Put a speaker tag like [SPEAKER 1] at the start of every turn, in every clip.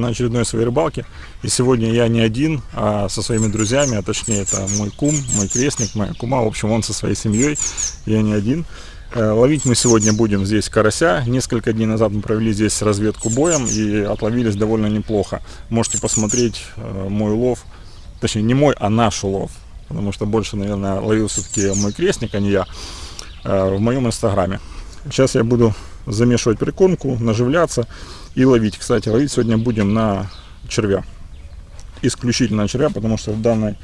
[SPEAKER 1] на очередной своей рыбалке. И сегодня я не один, а со своими друзьями, а точнее это мой кум, мой крестник, моя кума. В общем, он со своей семьей, я не один. Э, ловить мы сегодня будем здесь карася. Несколько дней назад мы провели здесь разведку боем и отловились довольно неплохо. Можете посмотреть э, мой улов, точнее не мой, а наш улов. Потому что больше, наверное, ловил все-таки мой крестник, а не я, э, в моем инстаграме. Сейчас я буду замешивать прикормку, наживляться и ловить. Кстати, ловить сегодня будем на червя. Исключительно на червя, потому что в данной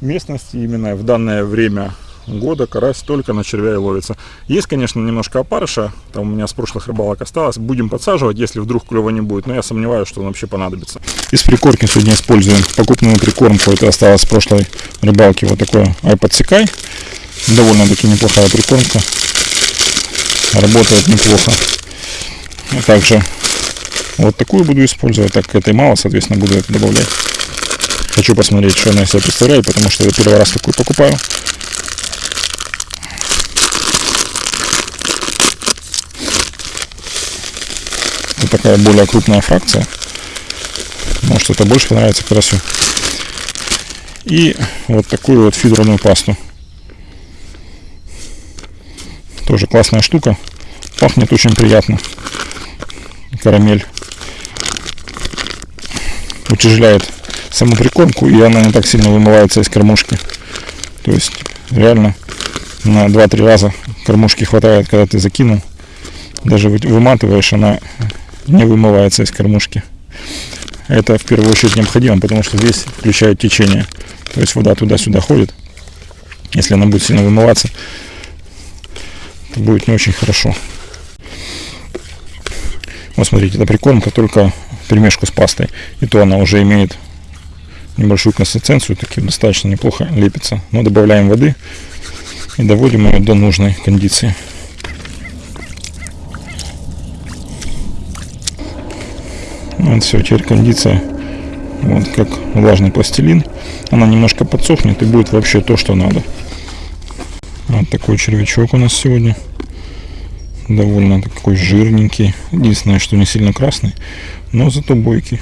[SPEAKER 1] местности, именно в данное время года карась только на червя и ловится. Есть, конечно, немножко опарыша, там у меня с прошлых рыбалок осталось. Будем подсаживать, если вдруг клева не будет, но я сомневаюсь, что он вообще понадобится. Из прикормки сегодня используем покупную прикормку, это осталось с прошлой рыбалки, вот такой айподсекай. Довольно-таки неплохая прикормка, работает неплохо. А также вот такую буду использовать, так как этой мало, соответственно, буду это добавлять. Хочу посмотреть, что она из себя представляет, потому что я первый раз такую покупаю. Вот такая более крупная фракция. Может это больше понравится карасю. И вот такую вот фидерную пасту. Тоже классная штука. Пахнет очень приятно. Карамель утяжеляет саму прикормку, и она не так сильно вымывается из кормушки. То есть реально на 2-3 раза кормушки хватает, когда ты закинул. Даже выматываешь, она не вымывается из кормушки. Это в первую очередь необходимо, потому что здесь включает течение. То есть вода туда-сюда ходит. Если она будет сильно вымываться, то будет не очень хорошо. Вот смотрите, это прикормка только перемешку с пастой. И то она уже имеет небольшую консистенцию, таки достаточно неплохо лепится. Но добавляем воды и доводим ее до нужной кондиции. Вот все, теперь кондиция вот как влажный пластилин. Она немножко подсохнет и будет вообще то, что надо. Вот такой червячок у нас сегодня довольно такой жирненький. Единственное, что не сильно красный, но зато бойкий.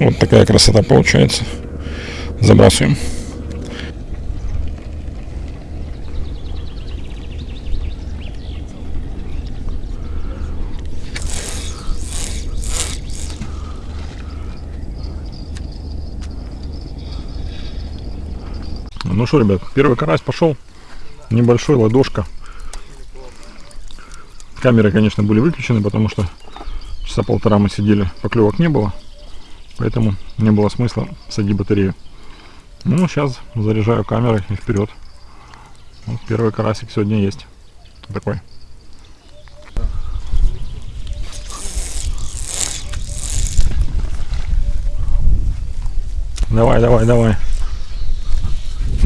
[SPEAKER 1] Вот такая красота получается. Забрасываем. Ну что, ребят, первый карась пошел. Небольшой, ладошка. Камеры, конечно, были выключены, потому что часа полтора мы сидели, поклевок не было. Поэтому не было смысла садить батарею. Ну, сейчас заряжаю камеры и вперед. Вот первый карасик сегодня есть. Такой. Давай, давай, давай.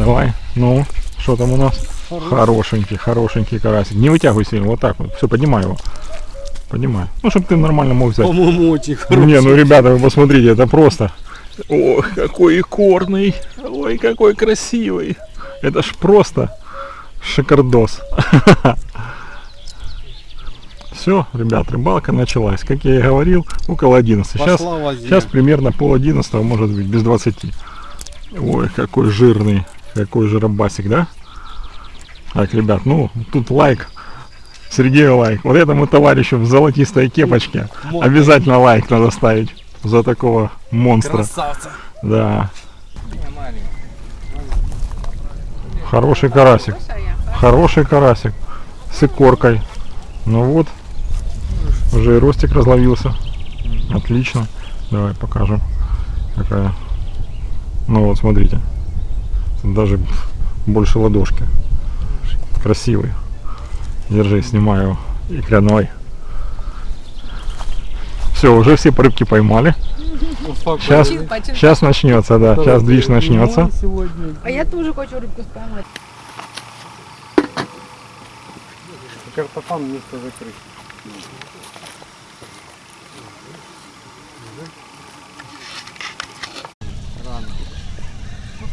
[SPEAKER 1] Давай, ну, что там у нас? Хороший. Хорошенький, хорошенький карасик. Не вытягивай сильно, вот так вот. Все, поднимай его. Поднимай. Ну, чтобы ты нормально мог взять.
[SPEAKER 2] По-моему, очень хороший.
[SPEAKER 1] Не, ну, ребята, вы посмотрите, это просто... Ох, какой икорный. Ой, какой красивый. Это ж просто шикардос. Все, ребят, рыбалка началась. Как я и говорил, около 11. Сейчас, сейчас примерно пол 11, может быть, без 20. Ой, какой жирный. Какой же рыбасик, да? Так, ребят, ну, тут лайк. Сергею лайк. Вот этому товарищу в золотистой кепочке обязательно лайк надо ставить за такого монстра.
[SPEAKER 2] Красавца.
[SPEAKER 1] Да. Хороший карасик. Хороший карасик. С икоркой. Ну вот. Уже и ростик разловился. Отлично. Давай покажем. Какая. Ну вот, смотрите даже больше ладошки. Красивый. Держи, снимаю икляной. Все, уже все рыбки поймали. Сейчас, сейчас начнется, да, сейчас движ начнется.
[SPEAKER 3] А я тоже хочу рыбку поймать.
[SPEAKER 2] Картофан место закрыть.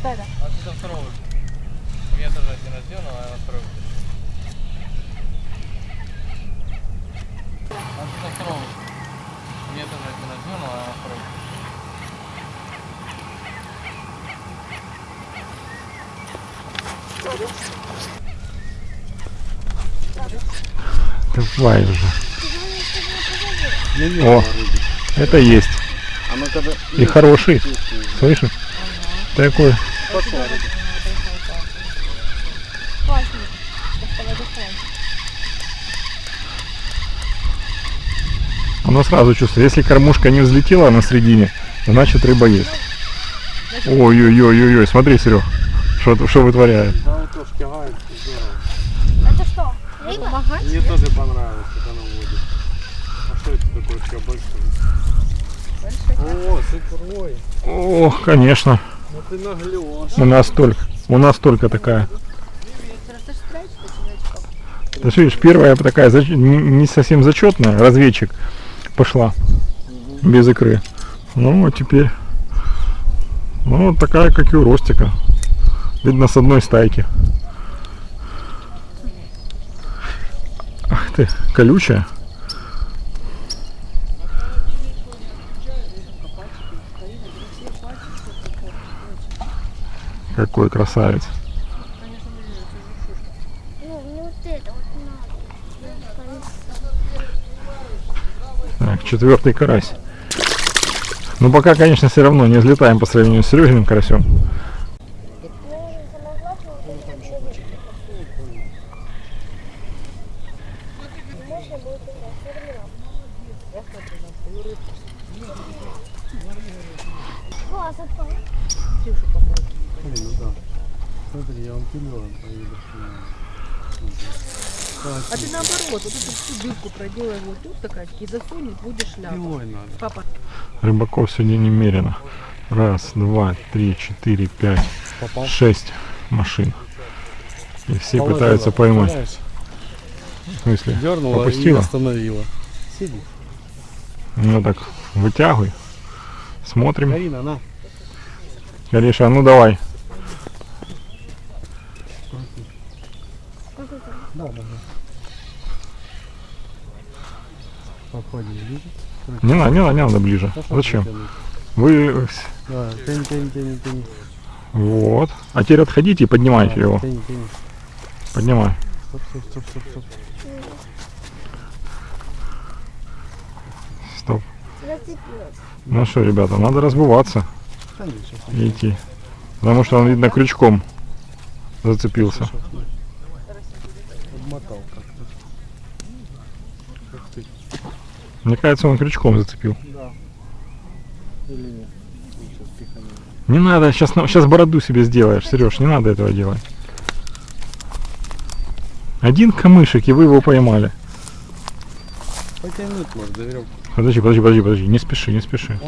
[SPEAKER 3] поставили?
[SPEAKER 4] А это второго. У меня тоже один рожден, но я второй.
[SPEAKER 2] А это второго. У меня тоже один рожден, но я второй.
[SPEAKER 1] Давай уже. О, это есть. И хороший. Слышишь? Такой.
[SPEAKER 3] Классно. Доставай, доставай.
[SPEAKER 1] Оно сразу чувствует. Если кормушка не взлетела на средине, значит рыба есть. Ой-ой-ой-ой-ой, смотри, Серег, что, что вытворяет.
[SPEAKER 2] Да, вот тоже кивает, здорово.
[SPEAKER 3] Это что? Рыба?
[SPEAKER 2] Мне тоже понравилось, как она водит. А что это такое все большое? О, супер, ой.
[SPEAKER 1] О, конечно.
[SPEAKER 2] Ты наглешь.
[SPEAKER 1] У нас только, у нас только такая. Ты ж видишь, первая такая не не совсем зачетная, разведчик пошла без икры. Ну, а теперь, ну, вот такая, как и у Ростика. Видно, с одной стайки. Ах ты, колючая. Какой красавец. Так, четвертый карась. Ну пока, конечно, все равно не взлетаем по сравнению с Серегиным карасем.
[SPEAKER 4] Класс, отпал.
[SPEAKER 2] Блин, ну да. Смотри, я вам пилен поеду.
[SPEAKER 5] А ты наоборот, вот эту всю дырку проделай вот тут такая, и засунет, будешь шляпу.
[SPEAKER 2] Пилой надо.
[SPEAKER 5] Папа,
[SPEAKER 1] Рыбаков сегодня немерено. Раз, два, три, четыре, пять,
[SPEAKER 2] Попал.
[SPEAKER 1] шесть машин. И все
[SPEAKER 2] Положила,
[SPEAKER 1] пытаются поймать.
[SPEAKER 2] представляешь?
[SPEAKER 1] В смысле?
[SPEAKER 2] Дернула и
[SPEAKER 1] Попустила?
[SPEAKER 2] остановила. Сиди.
[SPEAKER 1] Ну так, вытягивай. Смотрим.
[SPEAKER 2] Карина, на.
[SPEAKER 1] Кариша, а ну давай.
[SPEAKER 2] Да, да. Подходим ближе.
[SPEAKER 1] Не надо, не надо, не надо ближе.
[SPEAKER 2] Пошел
[SPEAKER 1] Зачем?
[SPEAKER 2] вытянуть.
[SPEAKER 1] Вы
[SPEAKER 2] Да, тянь, тянь, тянь, тянь.
[SPEAKER 1] вот. А теперь отходите и поднимайте
[SPEAKER 2] Да,
[SPEAKER 1] его.
[SPEAKER 2] Тянь, тянь.
[SPEAKER 1] Поднимай.
[SPEAKER 2] Стоп, стоп, стоп, стоп, стоп.
[SPEAKER 1] Стоп. Ну что, ребята, надо разбываться и идти. Потому что он, видно, крючком зацепился.
[SPEAKER 2] Обмотал как-то. Ух ты.
[SPEAKER 1] Мне кажется, он крючком зацепил.
[SPEAKER 2] Да. Или нет?
[SPEAKER 1] Не надо, сейчас, сейчас бороду себе сделаешь, Сереж, не надо этого делать. Один камышек, и вы его поймали.
[SPEAKER 2] Потянуть может, за веревку.
[SPEAKER 1] Подожди, подожди, подожди, подожди, не спеши, не спеши.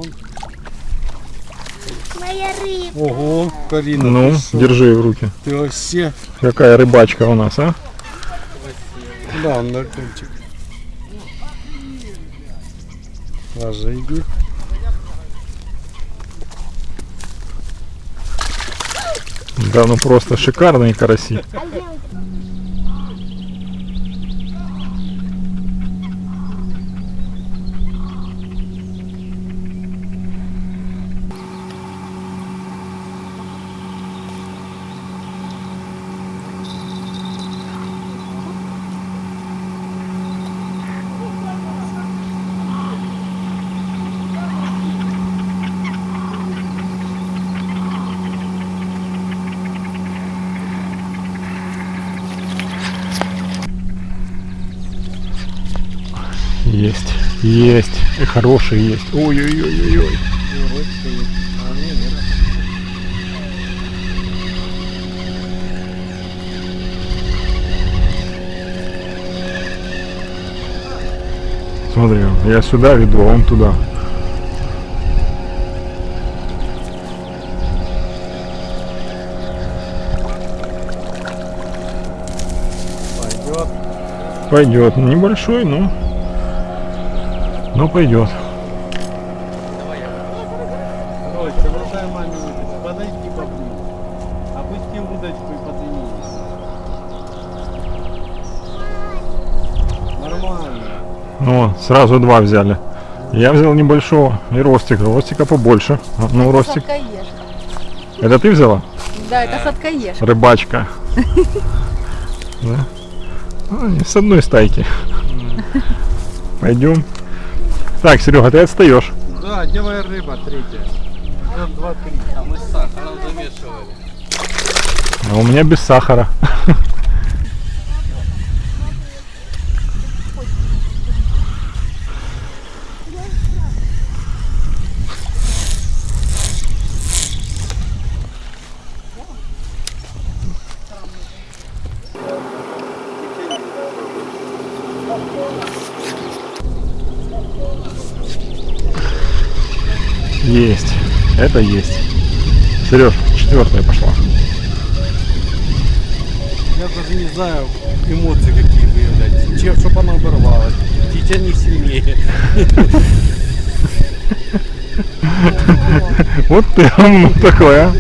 [SPEAKER 4] Моя рыба.
[SPEAKER 2] Ого, Карина,
[SPEAKER 1] Ну, держи в руки.
[SPEAKER 2] Ты вообще.
[SPEAKER 1] Какая рыбачка у нас, а?
[SPEAKER 2] Да, он на кончик. Ложи, иди.
[SPEAKER 1] Да, ну просто шикарные караси.
[SPEAKER 4] А где он?
[SPEAKER 1] Есть, есть, и хорошие есть. Ой-ой-ой-ой-ой. Смотри, я сюда веду, а он туда.
[SPEAKER 2] Пойдет.
[SPEAKER 1] Пойдет. Небольшой, но. Но пойдет.
[SPEAKER 2] Короче, бросай маме удочку. Подойди поближе. Опусти удочку и поднимись. Нормально.
[SPEAKER 1] Ну, сразу два взяли. Я взял небольшого и ростика. Ростика побольше. Ну, ростик.
[SPEAKER 5] Сладкоежка.
[SPEAKER 1] Это ты взяла?
[SPEAKER 5] Да, это сладкоежка.
[SPEAKER 1] Рыбачка. Да? Ну, с одной стайки. Пойдем. Так, Серега, ты отстаешь.
[SPEAKER 2] Да, делай рыба, третья. Раз, два, три.
[SPEAKER 6] А мы с сахаром замешивали.
[SPEAKER 1] А у меня без сахара. Есть. Это есть. Сереж, четвертая пошла.
[SPEAKER 2] Я даже не знаю эмоции какие выявлять. Чем, чтобы она оборвалась. Тетя не сильнее.
[SPEAKER 1] Вот ты ну, такой, а.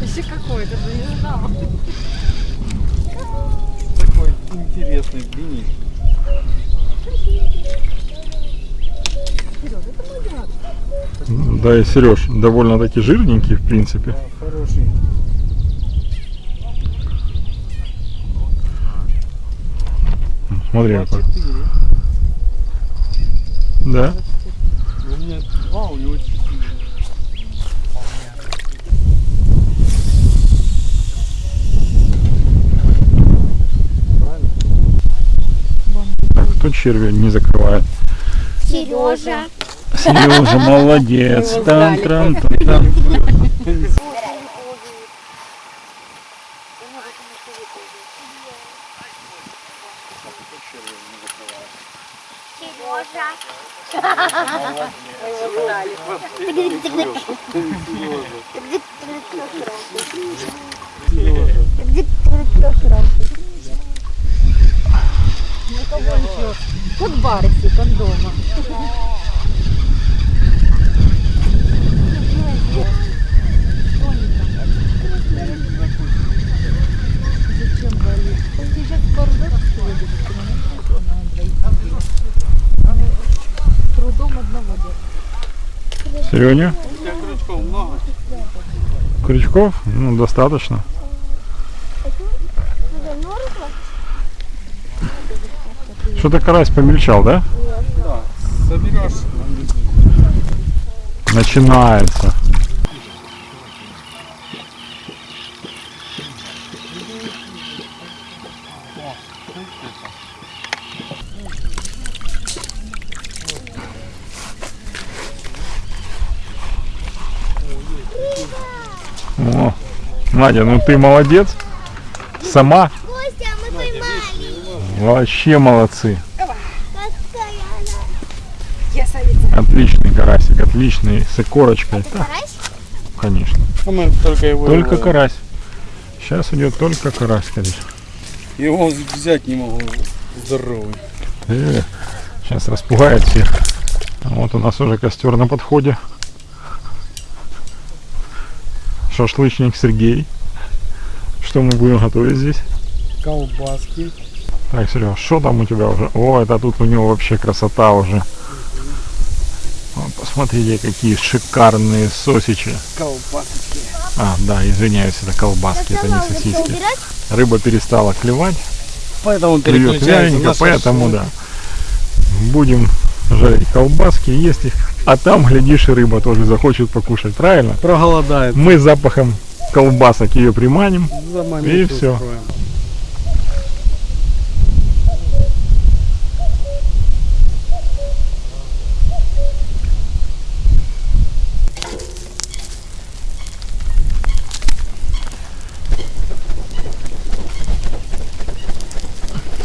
[SPEAKER 5] Еще какой, даже не знала.
[SPEAKER 2] Такой интересный, длинный.
[SPEAKER 1] Да и Сереж довольно-таки жирненький, в принципе.
[SPEAKER 2] Хороший.
[SPEAKER 1] Смотри, какой.
[SPEAKER 2] Четыре.
[SPEAKER 1] Да.
[SPEAKER 2] У меня два, у него четыре.
[SPEAKER 1] Так, кто червя не закрывает?
[SPEAKER 4] Сережа.
[SPEAKER 1] Сережа, молодец. Там, там, там.
[SPEAKER 4] Сережа.
[SPEAKER 5] Как барси, как дома. Сегодня, Трудом одного
[SPEAKER 2] У тебя крючков много?
[SPEAKER 1] крючков? Ну, достаточно. Что-то карась помельчал, да?
[SPEAKER 2] Да. Соберешь.
[SPEAKER 1] Начинается. О, Надя, ну ты молодец. Сама
[SPEAKER 4] Костя, мы поймали.
[SPEAKER 1] вообще молодцы. Отличный карасик, отличный, с корочкой. Да,
[SPEAKER 4] Карась?
[SPEAKER 1] конечно.
[SPEAKER 2] А мы только его
[SPEAKER 1] Только
[SPEAKER 2] его-
[SPEAKER 1] карась. Сейчас идет только карась, конечно.
[SPEAKER 2] Его взять не могу. Здоровый.
[SPEAKER 1] сейчас распугает всех. А Вот у нас уже костер на подходе. Шашлычник Сергей. Что мы будем готовить здесь?
[SPEAKER 2] Колбаски.
[SPEAKER 1] Так, Серега, что там у тебя уже? О, это тут у него вообще красота уже. Посмотрите, какие шикарные сосичи.
[SPEAKER 2] Колбасочки.
[SPEAKER 1] А, да, извиняюсь, это колбаски, это не сосиски. Рыба перестала клевать,
[SPEAKER 2] Поэтому
[SPEAKER 1] клюет
[SPEAKER 2] переключаемся
[SPEAKER 1] вяленько, поэтому да. Будем жарить колбаски, есть их. А там, глядишь, и рыба тоже захочет покушать, правильно?
[SPEAKER 2] Проголодает.
[SPEAKER 1] Мы запахом колбасок ее приманим.
[SPEAKER 2] Заманить
[SPEAKER 1] И всё.
[SPEAKER 2] устроим.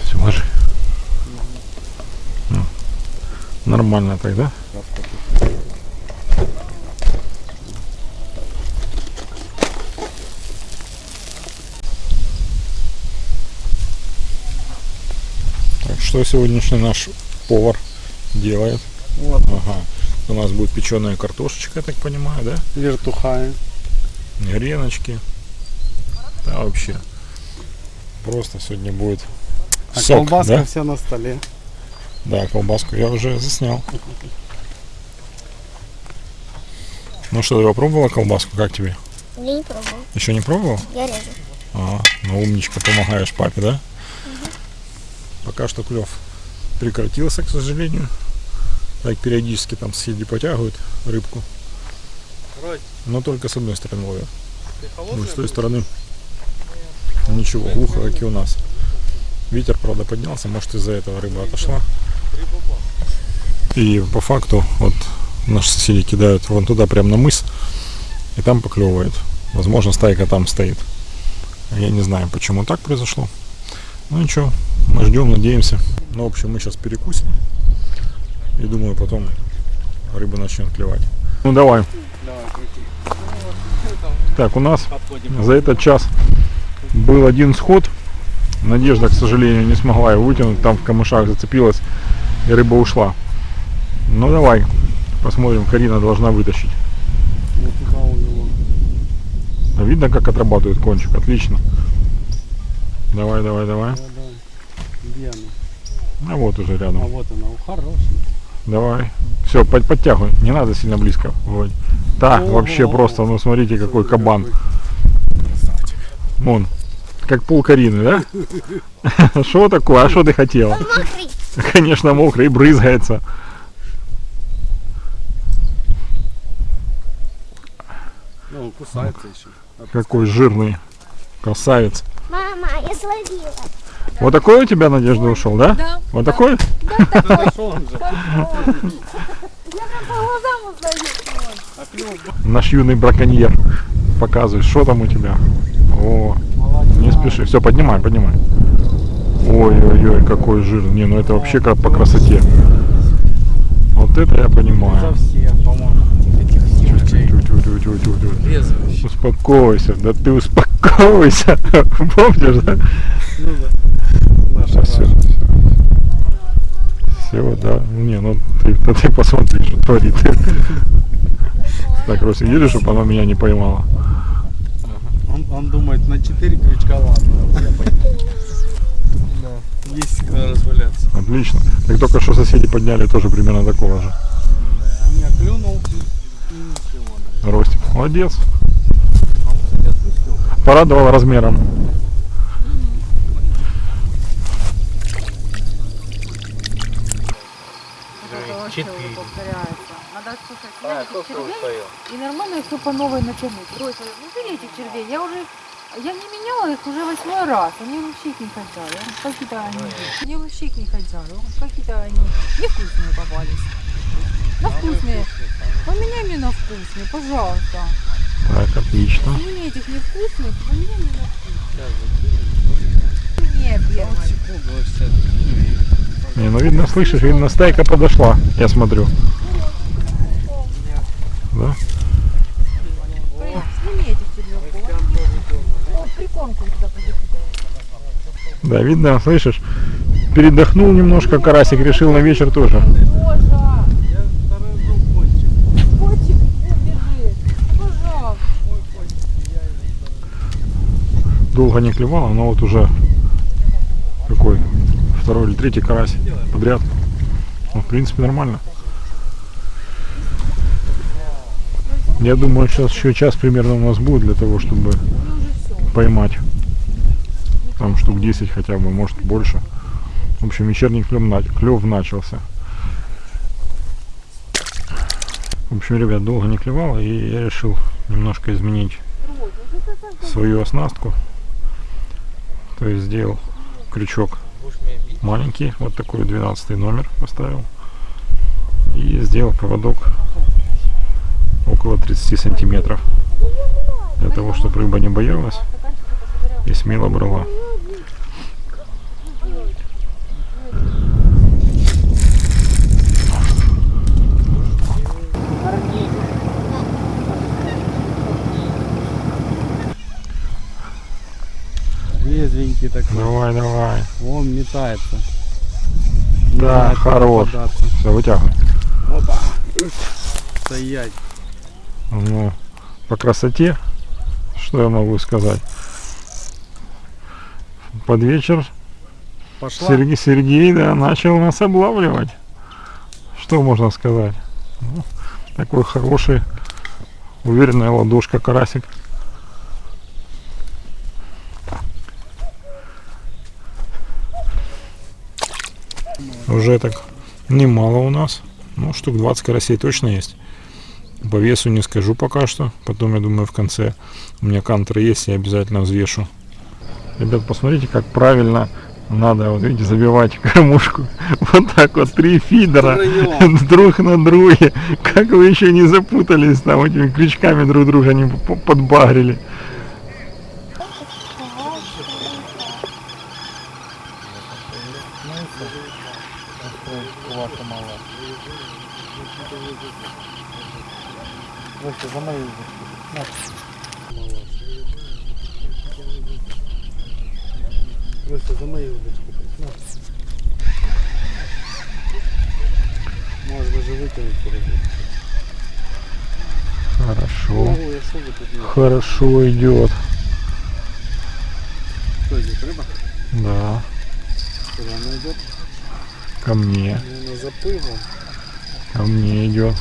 [SPEAKER 1] Все, ложи. Ну, Нормально тогда. Так, что сегодняшний наш повар делает?
[SPEAKER 2] Вот.
[SPEAKER 1] Ага. У нас будет печеная картошечка, я так понимаю, да?
[SPEAKER 2] Вертухаем.
[SPEAKER 1] Греночки. Да, вообще. Просто сегодня будет
[SPEAKER 2] А
[SPEAKER 1] Сок,
[SPEAKER 2] колбаска
[SPEAKER 1] да?
[SPEAKER 2] вся на столе.
[SPEAKER 1] Да, колбаску я уже заснял. Ну что, ты попробовала колбаску? Как тебе?
[SPEAKER 4] Я не пробовал.
[SPEAKER 1] Еще не пробовал?
[SPEAKER 4] Я режу.
[SPEAKER 1] А, ну умничка, помогаешь папе, да? Пока что клев прекратился, к сожалению. Так периодически там соседи потягивают рыбку. Но только с одной стороны ловят. Ну, с той стороны ничего, глухо, как и у нас. Ветер, правда, поднялся, может из-за этого рыба отошла. И по факту, вот наши соседи кидают вон туда, прям на мыс, и там поклевывает. Возможно, стайка там стоит. Я не знаю, почему так произошло. Ну ничего, мы ждем, надеемся. Ну, в общем, мы сейчас перекусим. И думаю, потом рыба начнет клевать. Ну давай.
[SPEAKER 2] Давай.
[SPEAKER 1] Так, у нас
[SPEAKER 2] Подходим.
[SPEAKER 1] за этот час был один сход. Надежда, к сожалению, не смогла его вытянуть. Там в камышах зацепилась и рыба ушла. Ну давай, посмотрим. Карина должна вытащить. А Видно, как отрабатывает кончик. Отлично. Давай, давай, давай.
[SPEAKER 2] Да, да. Где она?
[SPEAKER 1] А вот уже
[SPEAKER 2] А
[SPEAKER 1] рядом.
[SPEAKER 2] вот она, хорошая.
[SPEAKER 1] Давай. Все, под, подтягивай. Не надо сильно близко. Вот. Да,
[SPEAKER 2] Ого.
[SPEAKER 1] вообще просто, ну смотрите, какой кабан.
[SPEAKER 2] какой.
[SPEAKER 1] Вон. Как пол Карины, да? Что такое? А что ты хотела? Конечно, мокрый, брызгается.
[SPEAKER 2] Ну, он кусается еще.
[SPEAKER 1] Какой жирный красавец.
[SPEAKER 4] Мама, я словила.
[SPEAKER 1] Вот такой у тебя, Надежда, ушел, да?
[SPEAKER 5] Да.
[SPEAKER 1] Вот такой?
[SPEAKER 2] Же.
[SPEAKER 5] По глазам узнаю.
[SPEAKER 1] Наш юный браконьер. Показывай, что там у тебя. О, не спеши. Все, поднимай, поднимай. Ой-ой-ой, какой жир. Не, ну это вообще как по красоте. Вот это я понимаю. Успокойся, да ты успокойся. Помнишь, да?
[SPEAKER 2] Ну да. Наша
[SPEAKER 1] Все, все, да. Не, ну ты, да ты посмотри, что творит. Так, Рося, едешь, чтобы она меня не поймала.
[SPEAKER 2] Он, он думает, на 4 крючка ладно. Да.
[SPEAKER 6] Есть когда разваляться.
[SPEAKER 1] Отлично. Так только что соседи подняли тоже примерно такого же.
[SPEAKER 2] У меня клюнул и ничего, наверное.
[SPEAKER 1] Ростик. Молодец.
[SPEAKER 2] А.
[SPEAKER 1] Порадовал размером.
[SPEAKER 6] Четыре.
[SPEAKER 5] повторяется. Надо слушать,
[SPEAKER 6] А,
[SPEAKER 5] червей и нормально все по новой натянуть. Ройса, ну этих червей. Я уже, я не меняла их уже восьмой раз. Они вообще не хотят. Какие-то они, они вообще не хотят. Какие-то они невкусные попались. На вкусные. Поменяй мне на вкусные, пожалуйста.
[SPEAKER 1] Так, отлично.
[SPEAKER 5] Мне этих невкусных, поменяй мне на вкусные. Мне
[SPEAKER 6] вообще.
[SPEAKER 1] Не, ну видно, слышишь, видно, стайка подошла. Я смотрю. Да?
[SPEAKER 5] Туда.
[SPEAKER 1] Да, видно, слышишь? Передохнул немножко, карасик решил на вечер тоже.
[SPEAKER 5] Пожалуйста.
[SPEAKER 1] Долго не клевало, но вот уже какой второй или третий карась подряд. Ну, в принципе, нормально. Я думаю, сейчас еще час примерно у нас будет для того, чтобы поймать. Там штук 10 хотя бы, может больше. В общем, вечерний клев, клев начался. В общем, ребят, долго не клевало, и я решил немножко изменить свою оснастку. То есть сделал крючок маленький, вот такой 12 номер поставил. И сделал поводок около 30 сантиметров. Для того, чтобы рыба не боялась и смело брала.
[SPEAKER 2] Резвенький такой.
[SPEAKER 1] Давай, давай.
[SPEAKER 2] Он метается.
[SPEAKER 1] Да,
[SPEAKER 2] куда
[SPEAKER 1] хорош. Все, вытягивай.
[SPEAKER 2] Опа. Стоять.
[SPEAKER 1] Ну, по красоте, что я могу сказать? Под вечер
[SPEAKER 2] Пошла.
[SPEAKER 1] Сергей, Сергей, да, начал нас облавливать. Что можно сказать? Ну, такой хороший, уверенная ладошка карасик. Уже так немало у нас. Ну, штук 20 карасей точно есть. По весу не скажу пока что. Потом, я думаю, в конце у меня кантер есть, я обязательно взвешу. Ребят, посмотрите, как правильно надо, вот видите, забивать кормушку. Вот так вот, три фидера друг на друге. Как вы еще не запутались там этими крючками друг друга не п- подбагрили.
[SPEAKER 2] Просто за мою удочку присмотр.
[SPEAKER 1] Хорошо. Хорошо идет.
[SPEAKER 2] Что идет, рыба?
[SPEAKER 1] Да.
[SPEAKER 2] Куда она идет?
[SPEAKER 1] Ко мне.
[SPEAKER 2] Наверное, заплывом.
[SPEAKER 1] Ко мне идет.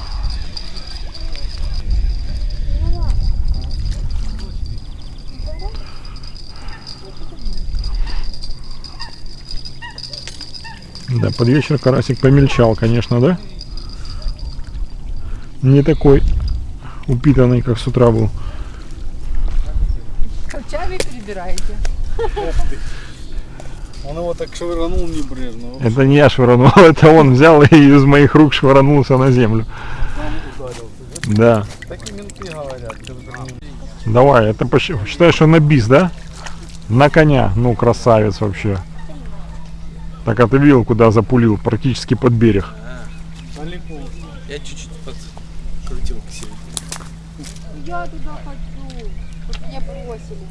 [SPEAKER 1] Да, под вечер карасик помельчал, конечно, да? Не такой упитанный, как с утра был.
[SPEAKER 5] Ковчами перебираете.
[SPEAKER 2] Он его так швырнул небрежно.
[SPEAKER 1] Это не я швырнул, это он взял и из моих рук швырнулся на землю. Да.
[SPEAKER 2] Так и менты говорят.
[SPEAKER 1] Давай, это почти- считаешь, что на бис, да? На коня. Ну, красавец вообще. Так, а ты видел, куда запулил? Практически под берег.
[SPEAKER 2] Далеко.
[SPEAKER 6] Я чуть-чуть к себе.
[SPEAKER 5] Я туда хочу, чтобы меня бросили.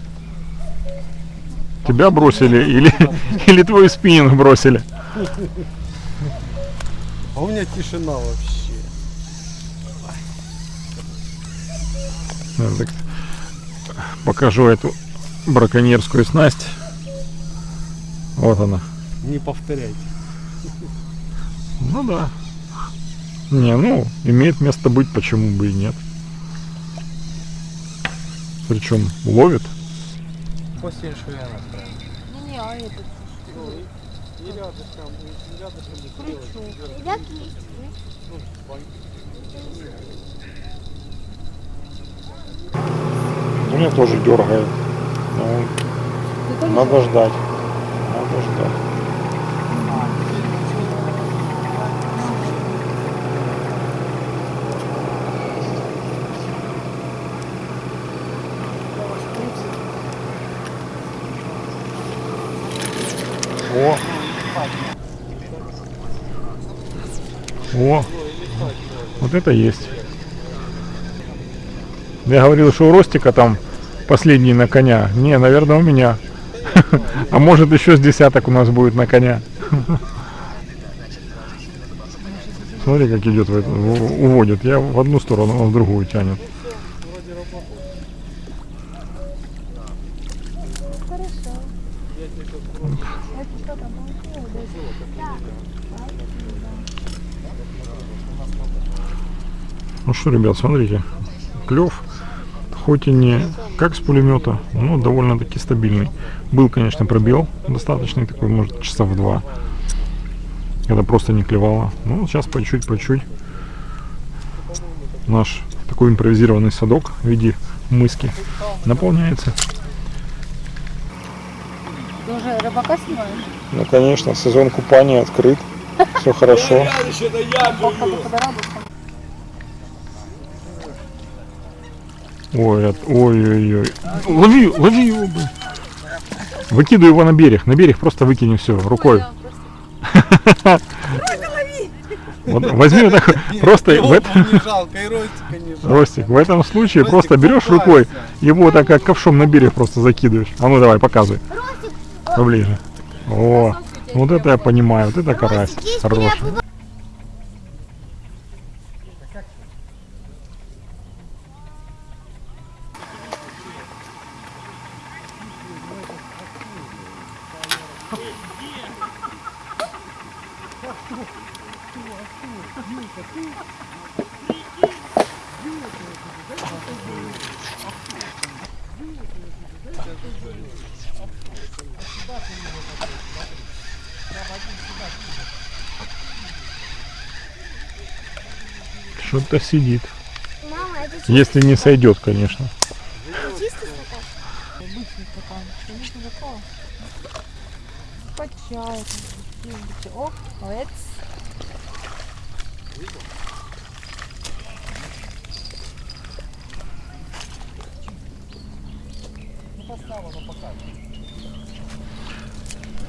[SPEAKER 1] Тебя бросили или, или твой спиннинг бросили?
[SPEAKER 2] А у меня тишина вообще.
[SPEAKER 1] Ну, так, покажу эту браконьерскую снасть. Вот она.
[SPEAKER 2] Не повторяйте.
[SPEAKER 1] Ну да. Не, ну, имеет место быть, почему бы и нет. Причем ловит.
[SPEAKER 6] После иншуяна.
[SPEAKER 5] Не-не, а этот
[SPEAKER 2] И рядышком, и рядышком не.
[SPEAKER 4] Ребят, есть.
[SPEAKER 1] Ну, меня тоже дергает. Ну,
[SPEAKER 5] тоже
[SPEAKER 1] надо ждать. Надо ждать. О! О! Вот это есть. Я говорил, что у Ростика там последний на коня. Не, наверное, у меня. А может еще с десяток у нас будет на коня. Смотри, как идет, уводит. Я в одну сторону, он в другую тянет. Ну что, ребят, смотрите, клев, хоть и не как с пулемета, но довольно-таки стабильный. Был, конечно, пробел достаточный, такой, может, часа в два, когда просто не клевало. Ну, сейчас по чуть, по чуть. Наш такой импровизированный садок в виде мыски наполняется.
[SPEAKER 5] Ты уже рыбака снимаешь?
[SPEAKER 1] Ну, конечно, сезон купания открыт, все хорошо. Ой, от- ой-ой-ой. Лови, лови его, блин. Выкидывай его на берег. На берег просто выкини все рукой. Вот возьми вот так просто в этом. Ростик, в этом случае
[SPEAKER 2] Ростик,
[SPEAKER 1] просто берешь рукой, его так как ковшом на берег просто закидываешь. А ну давай, показывай. Поближе. О, вот это я понимаю, вот это карась. Хороший. Что-то сидит.
[SPEAKER 4] Мама, это чисто
[SPEAKER 1] Если не сойдет, конечно.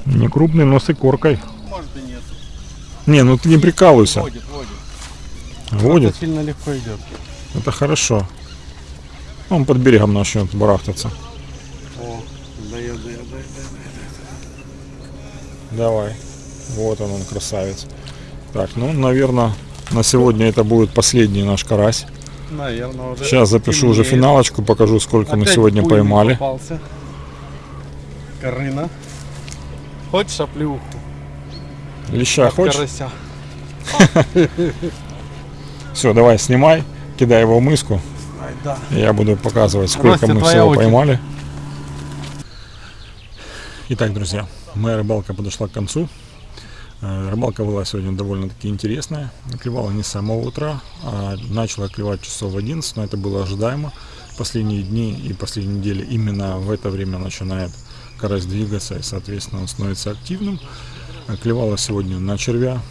[SPEAKER 1] Не крупный, но с икоркой.
[SPEAKER 2] Может и нет.
[SPEAKER 1] Не, ну ты не прикалывайся.
[SPEAKER 2] Водит, водит.
[SPEAKER 1] Водит.
[SPEAKER 2] Это сильно легко идет.
[SPEAKER 1] Это хорошо. Он под берегом начнет барахтаться.
[SPEAKER 2] О, дает, дает, дает,
[SPEAKER 1] Давай. Вот он, он красавец. Так, ну, наверное, на сегодня это будет последний наш карась.
[SPEAKER 2] Наверное, уже.
[SPEAKER 1] Сейчас запишу уже
[SPEAKER 2] темнеет.
[SPEAKER 1] финалочку, покажу, сколько мы
[SPEAKER 2] Опять
[SPEAKER 1] сегодня
[SPEAKER 2] буйный
[SPEAKER 1] поймали.
[SPEAKER 2] попался. Карына. Хочешь оплеуху?
[SPEAKER 1] Леща
[SPEAKER 2] От
[SPEAKER 1] хочешь?
[SPEAKER 2] Карася.
[SPEAKER 1] Все, давай, снимай, кидай его в миску.
[SPEAKER 2] Да.
[SPEAKER 1] Я буду показывать, сколько
[SPEAKER 2] Ростя,
[SPEAKER 1] мы всего
[SPEAKER 2] очередь.
[SPEAKER 1] поймали. Итак, друзья, моя рыбалка подошла к концу. Э, Рыбалка была сегодня довольно-таки интересная. Клевала не с самого утра, а начала клевать часов в 11, но это было ожидаемо. Последние дни и последние недели именно в это время начинает карась двигаться, и, соответственно, он становится активным. Э, Клевала сегодня на червя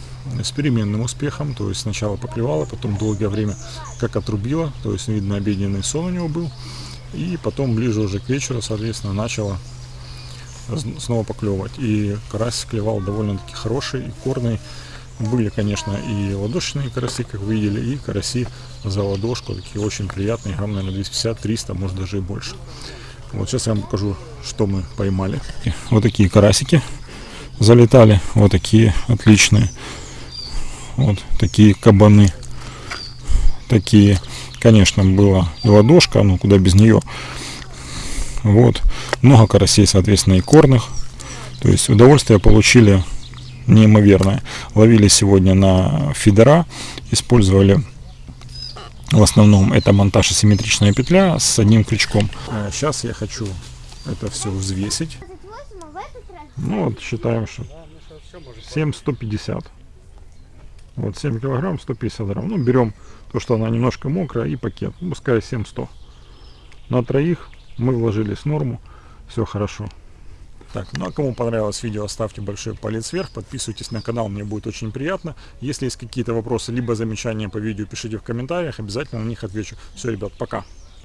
[SPEAKER 1] с переменным успехом, то есть сначала поклевала, потом долгое время как отрубила, то есть видно обеденный сон у него был, и потом ближе уже к вечеру, соответственно, начала снова поклевывать. И карась клевал довольно-таки хороший и корный. Были, конечно, и ладошечные караси, как вы видели, и караси за ладошку, такие очень приятные, грамм, наверное, 250-300, может даже и больше. Вот сейчас я вам покажу, что мы поймали. Вот такие карасики залетали, вот такие отличные. Вот такие кабаны. Такие, конечно, была и ладошка, ну куда без нее. Вот. Много карасей, соответственно, и корных. То есть удовольствие получили неимоверное. Ловили сегодня на фидера, использовали в основном это монтаж асимметричная петля с одним крючком. Сейчас я хочу это все взвесить.
[SPEAKER 4] 28, а в этот раз
[SPEAKER 1] Ну вот считаем, что 7 150. Вот 7 килограмм 150 грамм. Ну берем то, что она немножко мокрая и пакет. Ну, Пускай 7 100. На троих мы вложились в норму. Все хорошо. Так, ну а кому понравилось видео, ставьте большой палец вверх, подписывайтесь на канал, мне будет очень приятно. Если есть какие-то вопросы, либо замечания по видео, пишите в комментариях, обязательно на них отвечу. Все, ребят, пока.